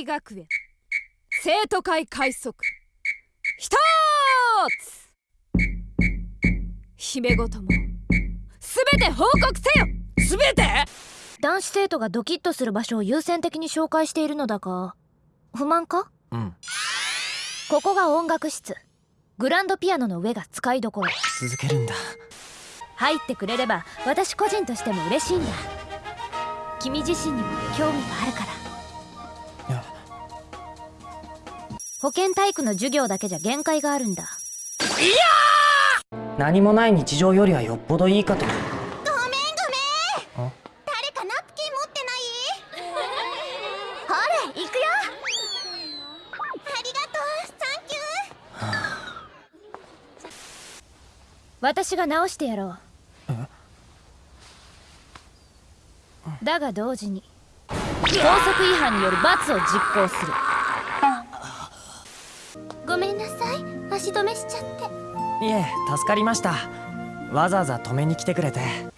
西学園。生徒会開塞一つ。姫ごとも。すべて報告せよ。すべて？男子生徒がドキッとする場所を優先的に紹介しているのだが不満か？うん。ここが音楽室。グランドピアノの上が使いどころ。続けるんだ。入ってくれれば私個人としても嬉しいんだ。君自身にも興味があるから保健体育の授業だけじゃ限界があるんだ。何もない日常よりはよっぽどいいかと。ごめんごめん。誰かナプキン持ってない？ほら行くよ。ありがとう。サンキュー。私が直してやろう。だが同時に校則違反による罰を実行する足止めしちゃって。いえ助かりました。わざわざ止めに来てくれて。うん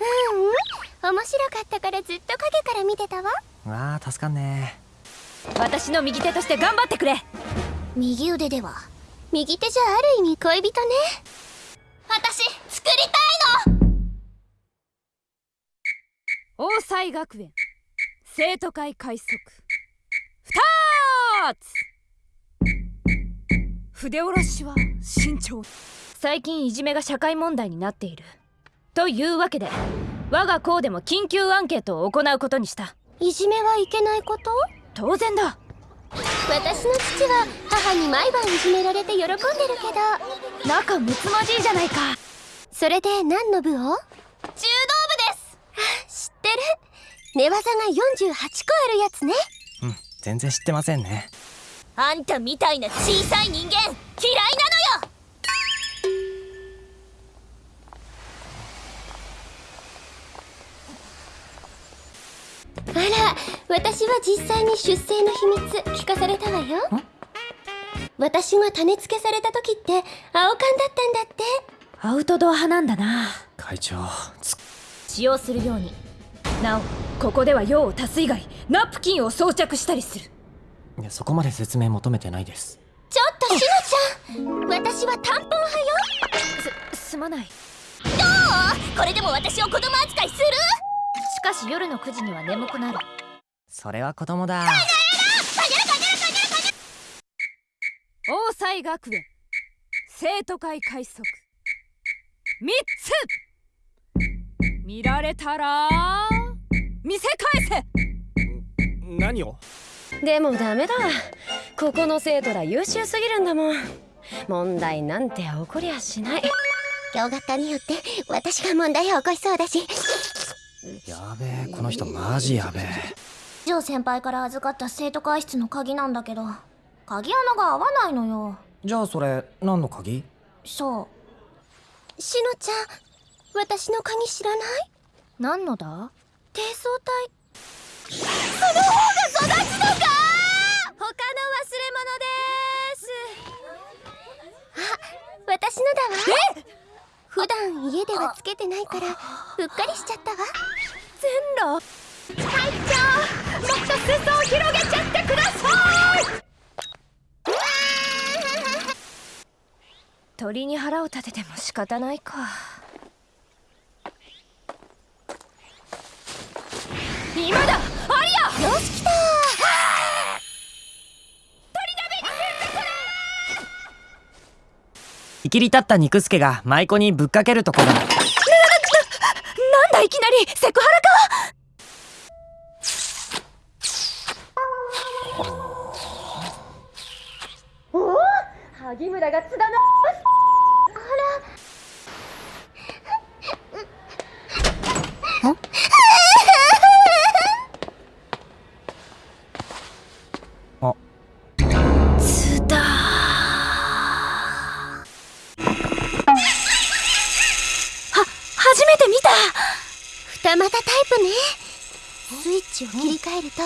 面白かったからずっと影から見てたわ。わあ助かんね。私の右手として頑張ってくれ。右腕では。右手じゃある意味恋人ね。私作りたいの。大西学園生徒会開塞二つ筆下ろしは慎重。最近いじめが社会問題になっている。というわけで我が校でも緊急アンケートを行うことにした。いじめはいけないこと？当然だ。私の父は母に毎晩いじめられて喜んでるけど。仲睦まじいじゃないか。それで何の部を？柔道部です。知ってる。寝技が48個あるやつね。うん全然知ってませんねあんたみたいな小さい人間嫌いなのよ！あら私は実際に出生の秘密聞かされたわよ。私が種付けされた時って青缶だったんだって。アウトドア派なんだな。会長つ使用するように。なおここでは用を足す以外ナプキンを装着したりするいやそこまで説明求めてないです。ちょっとしのちゃん。私はタンポン派よ。すすまない。どう？これでも私を子供扱いする？しかし夜の9時には眠くなる。それは子供だ。大西学園。生徒会開塞三つ。見られたら見せ返せ。何を？でもダメだ。ここの生徒ら優秀すぎるんだもん。問題なんて起こりゃしない。今日学科によって私が問題を起こしそうだし。やべえこの人マジやべえ。ジョー先輩から預かった生徒会室の鍵なんだけど。鍵穴が合わないのよ。じゃあそれ何の鍵？そう。しのちゃん私の鍵知らない？何のだ？低層体だわえ？普段家ではつけてないからうっかりしちゃったわ。線路隊長もっと裾を広げちゃってください！鳥に腹を立てても仕方ないか。今だきり立った肉助が舞妓にぶっかけるところなんだいきなりセクハラか。萩村が津田のまたタイプね。スイッチを切り替えると。